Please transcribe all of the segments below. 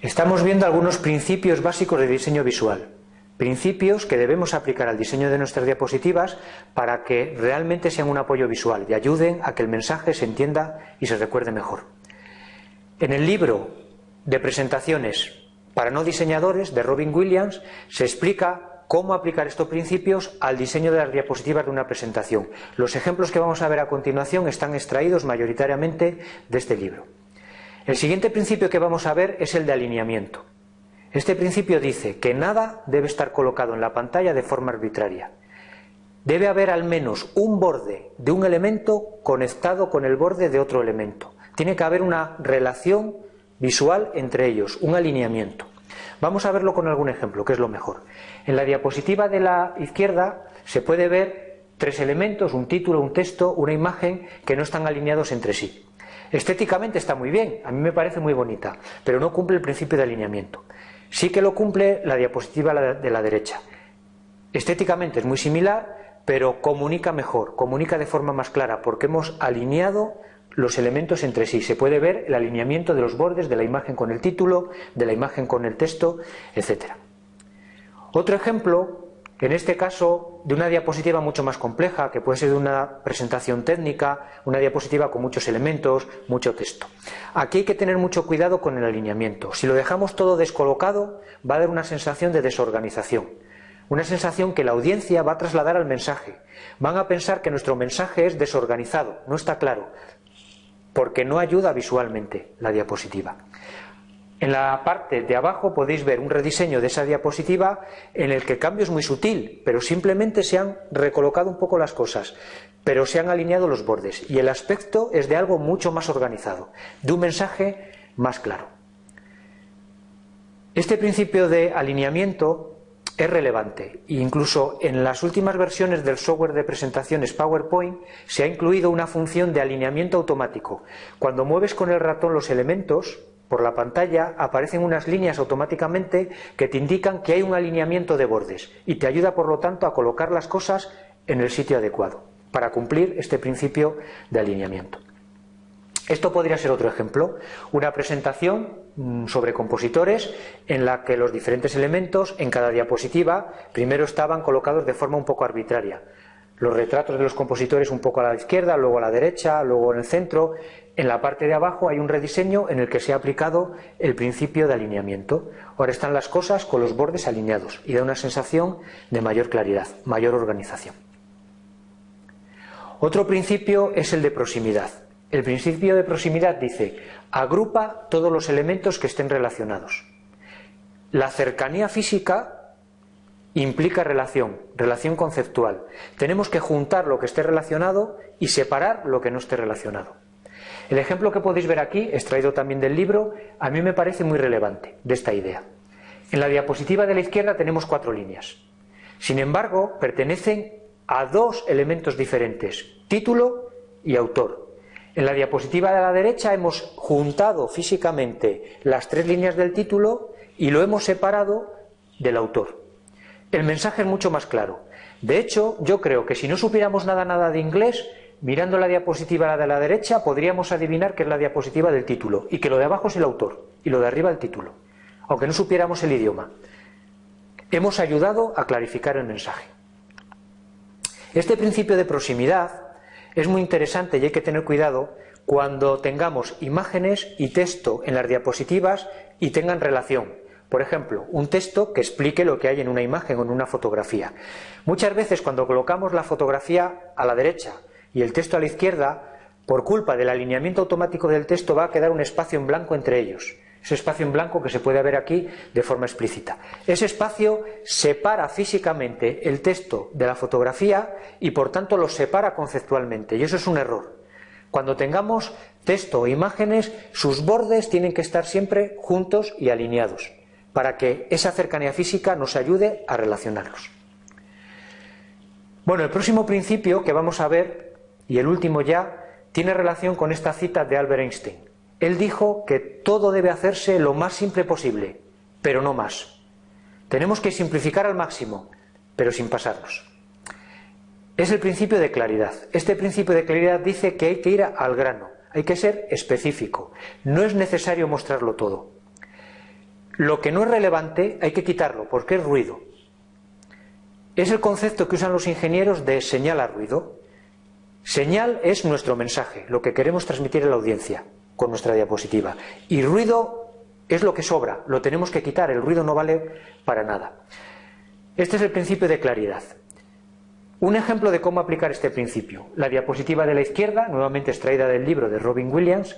Estamos viendo algunos principios básicos de diseño visual. Principios que debemos aplicar al diseño de nuestras diapositivas para que realmente sean un apoyo visual y ayuden a que el mensaje se entienda y se recuerde mejor. En el libro de presentaciones para no diseñadores de Robin Williams se explica cómo aplicar estos principios al diseño de las diapositivas de una presentación. Los ejemplos que vamos a ver a continuación están extraídos mayoritariamente de este libro. El siguiente principio que vamos a ver es el de alineamiento. Este principio dice que nada debe estar colocado en la pantalla de forma arbitraria. Debe haber al menos un borde de un elemento conectado con el borde de otro elemento. Tiene que haber una relación visual entre ellos, un alineamiento. Vamos a verlo con algún ejemplo, que es lo mejor. En la diapositiva de la izquierda se puede ver tres elementos, un título, un texto, una imagen que no están alineados entre sí. Estéticamente está muy bien, a mí me parece muy bonita, pero no cumple el principio de alineamiento. Sí que lo cumple la diapositiva de la derecha. Estéticamente es muy similar, pero comunica mejor, comunica de forma más clara, porque hemos alineado los elementos entre sí. Se puede ver el alineamiento de los bordes de la imagen con el título, de la imagen con el texto, etc. Otro ejemplo, en este caso, de una diapositiva mucho más compleja, que puede ser una presentación técnica, una diapositiva con muchos elementos, mucho texto. Aquí hay que tener mucho cuidado con el alineamiento. Si lo dejamos todo descolocado, va a dar una sensación de desorganización. Una sensación que la audiencia va a trasladar al mensaje. Van a pensar que nuestro mensaje es desorganizado, no está claro porque no ayuda visualmente la diapositiva. En la parte de abajo podéis ver un rediseño de esa diapositiva en el que el cambio es muy sutil, pero simplemente se han recolocado un poco las cosas, pero se han alineado los bordes y el aspecto es de algo mucho más organizado, de un mensaje más claro. Este principio de alineamiento es relevante. Incluso en las últimas versiones del software de presentaciones PowerPoint se ha incluido una función de alineamiento automático. Cuando mueves con el ratón los elementos por la pantalla aparecen unas líneas automáticamente que te indican que hay un alineamiento de bordes y te ayuda por lo tanto a colocar las cosas en el sitio adecuado para cumplir este principio de alineamiento. Esto podría ser otro ejemplo, una presentación mm, sobre compositores en la que los diferentes elementos en cada diapositiva primero estaban colocados de forma un poco arbitraria. Los retratos de los compositores un poco a la izquierda, luego a la derecha, luego en el centro. En la parte de abajo hay un rediseño en el que se ha aplicado el principio de alineamiento. Ahora están las cosas con los bordes alineados y da una sensación de mayor claridad, mayor organización. Otro principio es el de proximidad. El principio de proximidad dice, agrupa todos los elementos que estén relacionados. La cercanía física implica relación, relación conceptual. Tenemos que juntar lo que esté relacionado y separar lo que no esté relacionado. El ejemplo que podéis ver aquí, extraído también del libro, a mí me parece muy relevante de esta idea. En la diapositiva de la izquierda tenemos cuatro líneas. Sin embargo, pertenecen a dos elementos diferentes, título y autor. En la diapositiva de la derecha hemos juntado físicamente las tres líneas del título y lo hemos separado del autor. El mensaje es mucho más claro. De hecho, yo creo que si no supiéramos nada nada de inglés, mirando la diapositiva de la derecha podríamos adivinar que es la diapositiva del título y que lo de abajo es el autor y lo de arriba el título, aunque no supiéramos el idioma. Hemos ayudado a clarificar el mensaje. Este principio de proximidad es muy interesante y hay que tener cuidado cuando tengamos imágenes y texto en las diapositivas y tengan relación. Por ejemplo, un texto que explique lo que hay en una imagen o en una fotografía. Muchas veces cuando colocamos la fotografía a la derecha y el texto a la izquierda, por culpa del alineamiento automático del texto va a quedar un espacio en blanco entre ellos ese espacio en blanco que se puede ver aquí de forma explícita. Ese espacio separa físicamente el texto de la fotografía y por tanto lo separa conceptualmente y eso es un error. Cuando tengamos texto o imágenes, sus bordes tienen que estar siempre juntos y alineados para que esa cercanía física nos ayude a relacionarlos. Bueno, el próximo principio que vamos a ver, y el último ya, tiene relación con esta cita de Albert Einstein. Él dijo que todo debe hacerse lo más simple posible, pero no más. Tenemos que simplificar al máximo, pero sin pasarnos. Es el principio de claridad. Este principio de claridad dice que hay que ir al grano, hay que ser específico. No es necesario mostrarlo todo. Lo que no es relevante hay que quitarlo porque es ruido. Es el concepto que usan los ingenieros de señal a ruido. Señal es nuestro mensaje, lo que queremos transmitir a la audiencia con nuestra diapositiva. Y ruido es lo que sobra, lo tenemos que quitar, el ruido no vale para nada. Este es el principio de claridad. Un ejemplo de cómo aplicar este principio. La diapositiva de la izquierda, nuevamente extraída del libro de Robin Williams,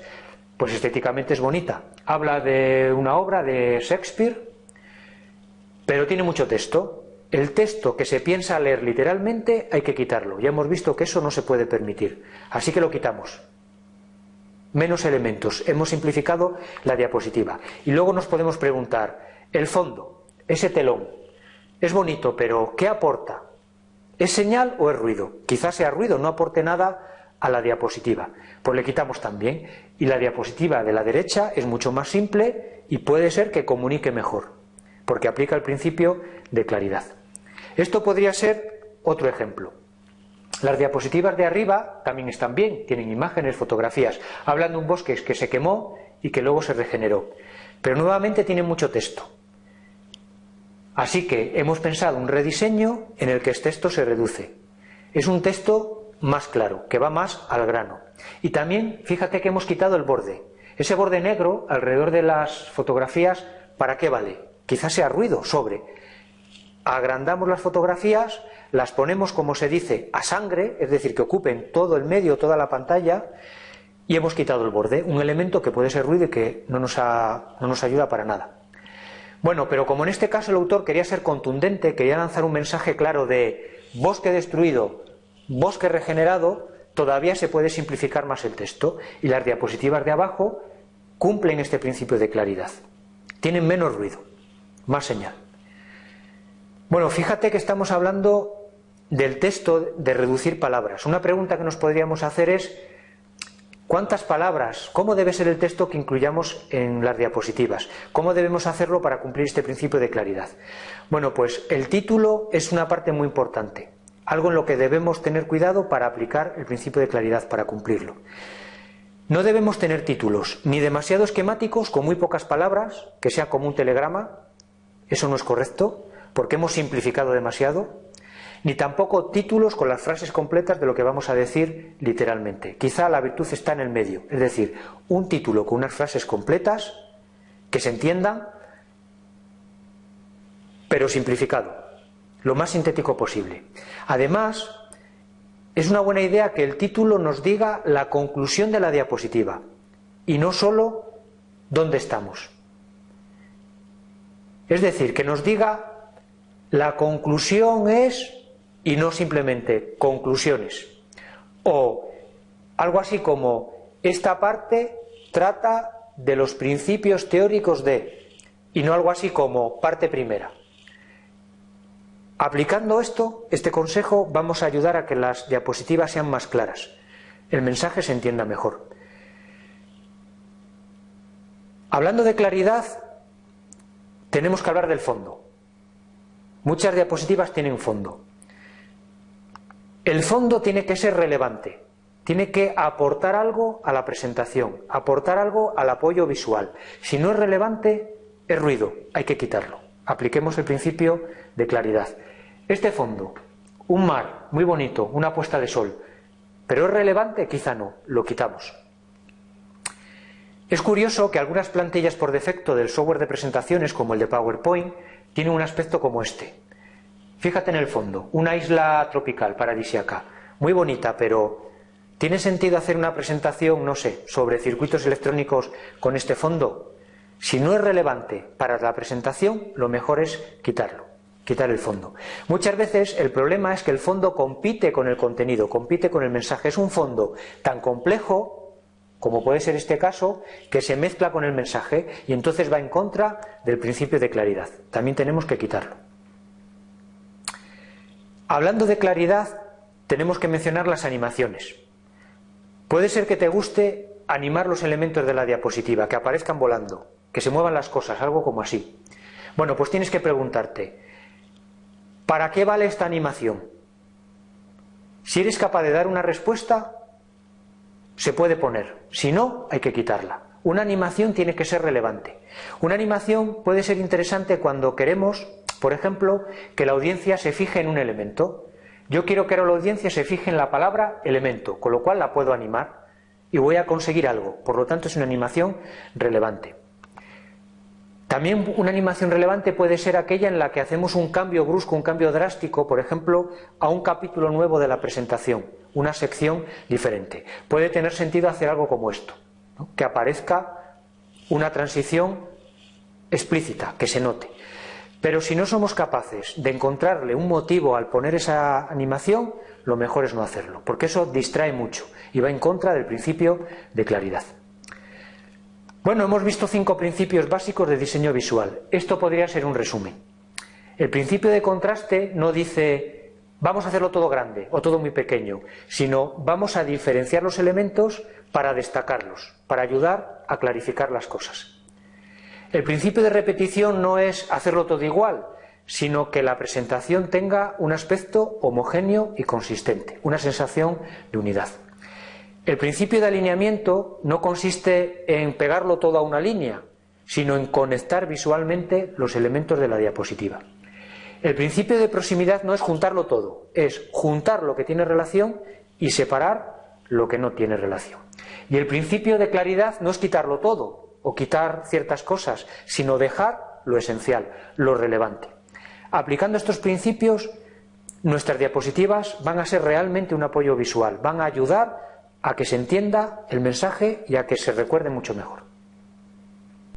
pues estéticamente es bonita. Habla de una obra de Shakespeare, pero tiene mucho texto. El texto que se piensa leer literalmente hay que quitarlo. Ya hemos visto que eso no se puede permitir. Así que lo quitamos. Menos elementos. Hemos simplificado la diapositiva. Y luego nos podemos preguntar, el fondo, ese telón, es bonito, pero ¿qué aporta? ¿Es señal o es ruido? Quizás sea ruido, no aporte nada a la diapositiva. Pues le quitamos también. Y la diapositiva de la derecha es mucho más simple y puede ser que comunique mejor, porque aplica el principio de claridad. Esto podría ser otro ejemplo. Las diapositivas de arriba también están bien, tienen imágenes, fotografías. Hablan de un bosque que se quemó y que luego se regeneró. Pero nuevamente tienen mucho texto. Así que hemos pensado un rediseño en el que este texto se reduce. Es un texto más claro, que va más al grano. Y también, fíjate que hemos quitado el borde. Ese borde negro alrededor de las fotografías, ¿para qué vale? Quizás sea ruido, sobre. Agrandamos las fotografías, las ponemos, como se dice, a sangre, es decir, que ocupen todo el medio, toda la pantalla, y hemos quitado el borde, un elemento que puede ser ruido y que no nos, no nos ayuda para nada. Bueno, pero como en este caso el autor quería ser contundente, quería lanzar un mensaje claro de bosque destruido, bosque regenerado, todavía se puede simplificar más el texto y las diapositivas de abajo cumplen este principio de claridad. Tienen menos ruido, más señal. Bueno, fíjate que estamos hablando del texto de reducir palabras. Una pregunta que nos podríamos hacer es ¿Cuántas palabras? ¿Cómo debe ser el texto que incluyamos en las diapositivas? ¿Cómo debemos hacerlo para cumplir este principio de claridad? Bueno, pues el título es una parte muy importante, algo en lo que debemos tener cuidado para aplicar el principio de claridad, para cumplirlo. No debemos tener títulos ni demasiado esquemáticos, con muy pocas palabras, que sea como un telegrama, eso no es correcto, porque hemos simplificado demasiado, ni tampoco títulos con las frases completas de lo que vamos a decir literalmente. Quizá la virtud está en el medio, es decir, un título con unas frases completas que se entiendan, pero simplificado, lo más sintético posible. Además, es una buena idea que el título nos diga la conclusión de la diapositiva y no solo dónde estamos. Es decir, que nos diga la conclusión es y no simplemente conclusiones. O algo así como esta parte trata de los principios teóricos de y no algo así como parte primera. Aplicando esto, este consejo, vamos a ayudar a que las diapositivas sean más claras, el mensaje se entienda mejor. Hablando de claridad, tenemos que hablar del fondo. Muchas diapositivas tienen fondo. El fondo tiene que ser relevante, tiene que aportar algo a la presentación, aportar algo al apoyo visual. Si no es relevante, es ruido, hay que quitarlo. Apliquemos el principio de claridad. Este fondo, un mar muy bonito, una puesta de sol, pero es relevante, quizá no, lo quitamos. Es curioso que algunas plantillas por defecto del software de presentaciones, como el de PowerPoint, tienen un aspecto como este. Fíjate en el fondo, una isla tropical paradisiaca, muy bonita, pero ¿tiene sentido hacer una presentación, no sé, sobre circuitos electrónicos con este fondo? Si no es relevante para la presentación, lo mejor es quitarlo, quitar el fondo. Muchas veces el problema es que el fondo compite con el contenido, compite con el mensaje. Es un fondo tan complejo, como puede ser este caso, que se mezcla con el mensaje y entonces va en contra del principio de claridad. También tenemos que quitarlo. Hablando de claridad, tenemos que mencionar las animaciones. Puede ser que te guste animar los elementos de la diapositiva, que aparezcan volando, que se muevan las cosas, algo como así. Bueno, pues tienes que preguntarte, ¿para qué vale esta animación? Si eres capaz de dar una respuesta, se puede poner. Si no, hay que quitarla. Una animación tiene que ser relevante. Una animación puede ser interesante cuando queremos, por ejemplo, que la audiencia se fije en un elemento. Yo quiero que la audiencia se fije en la palabra elemento, con lo cual la puedo animar y voy a conseguir algo. Por lo tanto, es una animación relevante. También una animación relevante puede ser aquella en la que hacemos un cambio brusco, un cambio drástico, por ejemplo, a un capítulo nuevo de la presentación, una sección diferente. Puede tener sentido hacer algo como esto, que aparezca una transición explícita, que se note. Pero si no somos capaces de encontrarle un motivo al poner esa animación, lo mejor es no hacerlo, porque eso distrae mucho y va en contra del principio de claridad. Bueno, hemos visto cinco principios básicos de diseño visual. Esto podría ser un resumen. El principio de contraste no dice vamos a hacerlo todo grande o todo muy pequeño, sino vamos a diferenciar los elementos para destacarlos, para ayudar a clarificar las cosas. El principio de repetición no es hacerlo todo igual, sino que la presentación tenga un aspecto homogéneo y consistente, una sensación de unidad. El principio de alineamiento no consiste en pegarlo todo a una línea, sino en conectar visualmente los elementos de la diapositiva. El principio de proximidad no es juntarlo todo, es juntar lo que tiene relación y separar lo que no tiene relación. Y el principio de claridad no es quitarlo todo o quitar ciertas cosas, sino dejar lo esencial, lo relevante. Aplicando estos principios, nuestras diapositivas van a ser realmente un apoyo visual, van a ayudar a que se entienda el mensaje y a que se recuerde mucho mejor.